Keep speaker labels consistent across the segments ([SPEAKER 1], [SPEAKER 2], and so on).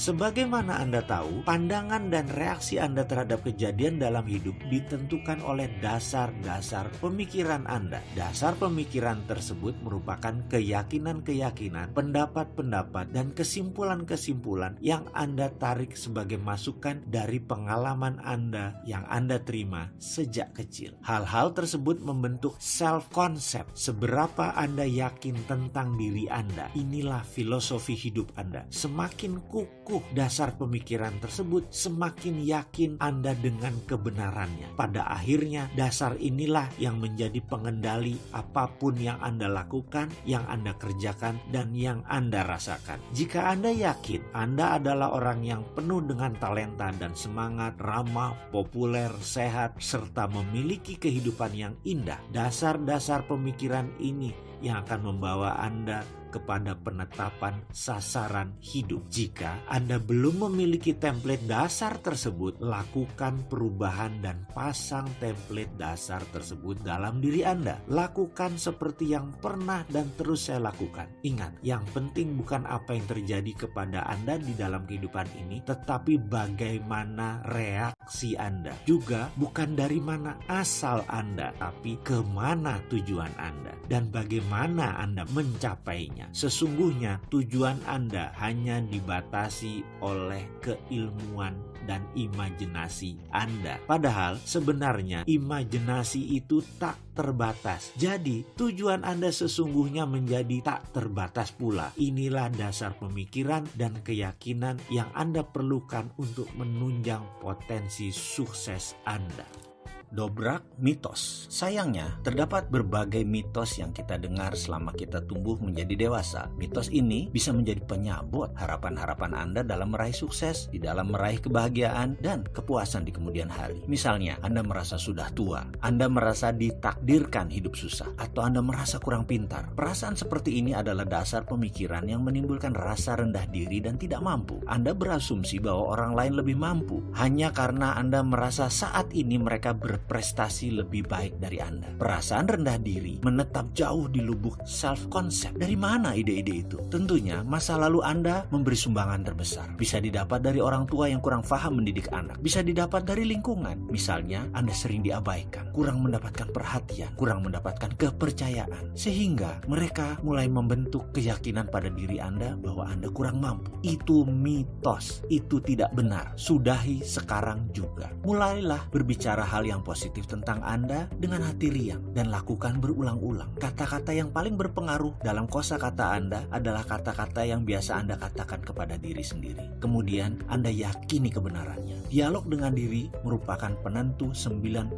[SPEAKER 1] Sebagaimana Anda tahu, pandangan dan reaksi Anda terhadap kejadian dalam hidup ditentukan oleh dasar-dasar pemikiran Anda. Dasar pemikiran tersebut merupakan keyakinan-keyakinan, pendapat-pendapat, dan kesimpulan-kesimpulan yang Anda tarik sebagai masukan dari pengalaman Anda yang Anda terima sejak kecil. Hal-hal tersebut membentuk self-concept. Seberapa Anda yakin tentang diri Anda, inilah filosofi hidup Anda. Semakin kukuh dasar pemikiran tersebut, semakin yakin Anda dengan kebenarannya. Pada akhirnya, dasar inilah yang menjadi pengendali apa pun yang Anda lakukan, yang Anda kerjakan, dan yang Anda rasakan. Jika Anda yakin Anda adalah orang yang penuh dengan talenta dan semangat, ramah, populer, sehat, serta memiliki kehidupan yang indah, dasar-dasar pemikiran ini yang akan membawa Anda kepada penetapan sasaran hidup. Jika Anda belum memiliki template dasar tersebut, lakukan perubahan dan pasang template dasar tersebut dalam diri Anda. Lakukan seperti yang pernah dan terus saya lakukan. Ingat, yang penting bukan apa yang terjadi kepada Anda di dalam kehidupan ini, tetapi bagaimana reaksi Anda. Juga bukan dari mana asal Anda, tapi ke mana tujuan Anda dan bagaimana Anda mencapainya. Sesungguhnya tujuan Anda hanya dibatasi oleh keilmuan dan imajinasi Anda. Padahal sebenarnya imajinasi itu tak terbatas. Jadi tujuan Anda sesungguhnya menjadi tak terbatas pula. Inilah dasar pemikiran dan keyakinan yang Anda perlukan untuk menunjang potensi sukses Anda dobrak mitos. Sayangnya, terdapat berbagai mitos yang kita dengar selama kita tumbuh menjadi dewasa. Mitos ini bisa menjadi penyabot harapan-harapan Anda dalam meraih sukses, di dalam meraih kebahagiaan, dan kepuasan di kemudian hari. Misalnya, Anda merasa sudah tua, Anda merasa ditakdirkan hidup susah, atau Anda merasa kurang pintar. Perasaan seperti ini adalah dasar pemikiran yang menimbulkan rasa rendah diri dan tidak mampu. Anda berasumsi bahwa orang lain lebih mampu hanya karena Anda merasa saat ini mereka ber berprestasi lebih baik dari Anda. Perasaan rendah diri menetap jauh di lubuk self-concept. Dari mana ide-ide itu? Tentunya masa lalu Anda memberi sumbangan terbesar. Bisa didapat dari orang tua yang kurang paham mendidik anak. Bisa didapat dari lingkungan. Misalnya Anda sering diabaikan, kurang mendapatkan perhatian, kurang mendapatkan kepercayaan. Sehingga mereka mulai membentuk keyakinan pada diri Anda bahwa Anda kurang mampu. Itu mitos. Itu tidak benar. Sudahi sekarang juga. Mulailah berbicara hal yang positif tentang Anda dengan hati riang dan lakukan berulang-ulang. Kata-kata yang paling berpengaruh dalam kosa kata Anda adalah kata-kata yang biasa Anda katakan kepada diri sendiri. Kemudian Anda yakini kebenarannya. Dialog dengan diri merupakan penentu 95%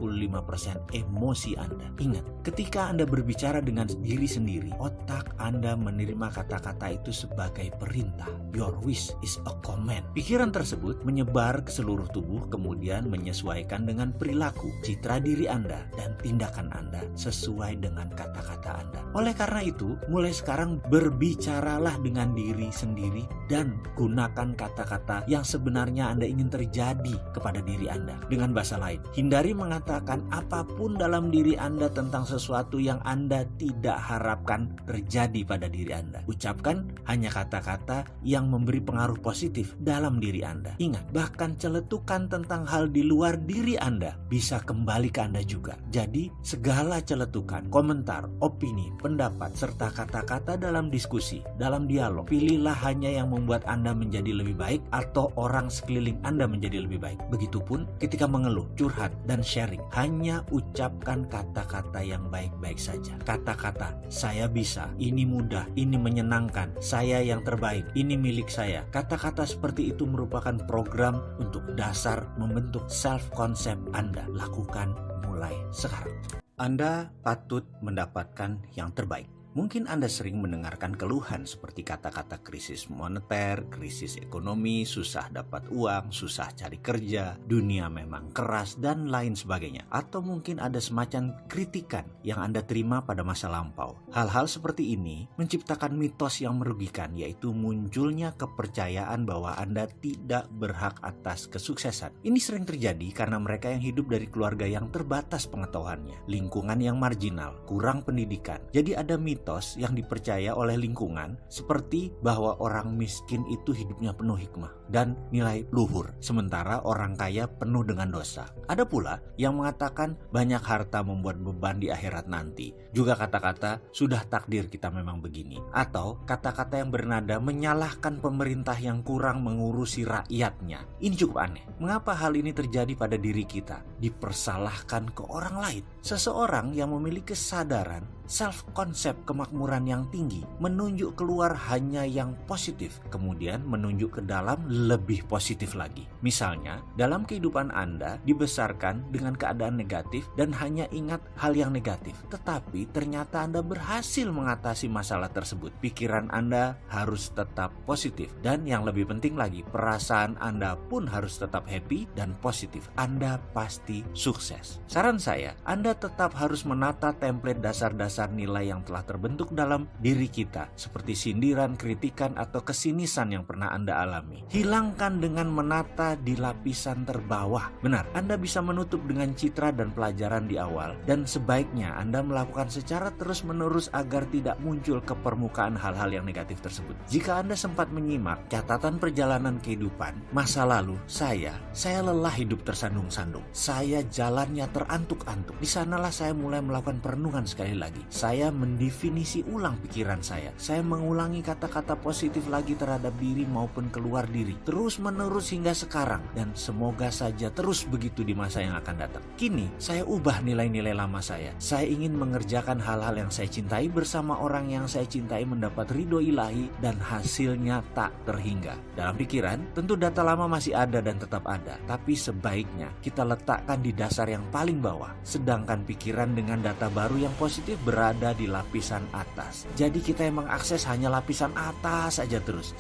[SPEAKER 1] emosi Anda. Ingat, ketika Anda berbicara dengan diri sendiri, otak Anda menerima kata-kata itu sebagai perintah. Your wish is a command. Pikiran tersebut menyebar ke seluruh tubuh kemudian menyesuaikan dengan perilaku citra diri Anda dan tindakan Anda sesuai dengan kata-kata Anda. Oleh karena itu, mulai sekarang berbicaralah dengan diri sendiri dan gunakan kata-kata yang sebenarnya Anda ingin terjadi kepada diri Anda. Dengan bahasa lain, hindari mengatakan apa pun dalam diri Anda tentang sesuatu yang Anda tidak harapkan terjadi pada diri Anda. Ucapkan hanya kata-kata yang memberi pengaruh positif dalam diri Anda. Ingat, bahkan celetukan tentang hal di luar diri Anda bisa kembali ke Anda juga. Jadi, segala celetukan, komentar, opini, pendapat, serta kata-kata dalam diskusi, dalam dialog, pilihlah hanya yang membuat Anda menjadi lebih baik atau orang sekeliling Anda menjadi lebih baik. Begitupun ketika mengeluh, curhat, dan sharing, hanya ucapkan kata-kata yang baik-baik saja. Kata-kata, saya bisa, ini mudah, ini menyenangkan, saya yang terbaik, ini milik saya. Kata-kata seperti itu merupakan program untuk dasar membentuk self-concept Anda. Lakukan lakukan mulai sekarang. Anda patut mendapatkan yang terbaik. Mungkin Anda sering mendengarkan keluhan seperti kata-kata krisis moneter, krisis ekonomi, susah dapat uang, susah cari kerja, dunia memang keras, dan lain sebagainya. Atau mungkin ada semacam kritikan yang Anda terima pada masa lampau. Hal-hal seperti ini menciptakan mitos yang merugikan, yaitu munculnya kepercayaan bahwa Anda tidak berhak atas kesuksesan. Ini sering terjadi karena mereka yang hidup dari keluarga yang terbatas pengetahuannya, lingkungan yang marginal, kurang pendidikan. Jadi ada mitos mitos yang dipercaya oleh lingkungan seperti bahwa orang miskin itu hidupnya penuh hikmah dan nilai luhur, sementara orang kaya penuh dengan dosa. Ada pula yang mengatakan banyak harta membuat beban di akhirat nanti. Juga kata-kata sudah takdir kita memang begini. Atau kata-kata yang bernada menyalahkan pemerintah yang kurang mengurusi rakyatnya. Ini cukup aneh. Mengapa hal ini terjadi pada diri kita? Dipersalahkan ke orang lain. Seseorang yang memiliki kesadaran self konsep kemakmuran yang tinggi menunjuk keluar hanya yang positif, kemudian menunjuk ke dalam lebih positif lagi. Misalnya, dalam kehidupan Anda dibesarkan dengan keadaan negatif dan hanya ingat hal yang negatif, tetapi ternyata Anda berhasil mengatasi masalah tersebut. Pikiran Anda harus tetap positif, dan yang lebih penting lagi, perasaan Anda pun harus tetap happy dan positif. Anda pasti sukses. Saran saya, Anda tetap harus menata template dasar-dasar nilai yang telah terbentuk dalam diri kita, seperti sindiran, kritikan, atau kesinisan yang pernah Anda alami. Hilangkan dengan menata di lapisan terbawah. Benar, Anda bisa menutup dengan citra dan pelajaran di awal, dan sebaiknya Anda melakukan secara terus-menerus agar tidak muncul ke permukaan hal-hal yang negatif tersebut. Jika Anda sempat menyimak catatan perjalanan kehidupan, masa lalu saya, saya lelah hidup tersandung-sandung. Saya jalannya terantuk-antuk. Di sanalah saya mulai melakukan perenungan sekali lagi saya mendefinisi ulang pikiran saya. Saya mengulangi kata-kata positif lagi terhadap diri maupun keluar diri. Terus menerus hingga sekarang. Dan semoga saja terus begitu di masa yang akan datang. Kini saya ubah nilai-nilai lama saya. Saya ingin mengerjakan hal-hal yang saya cintai bersama orang yang saya cintai mendapat ridho ilahi dan hasilnya tak terhingga. Dalam pikiran, tentu data lama masih ada dan tetap ada. Tapi sebaiknya kita letakkan di dasar yang paling bawah. Sedangkan pikiran dengan data baru yang positif berada di lapisan atas. Jadi kita yang mengakses hanya lapisan atas saja terus.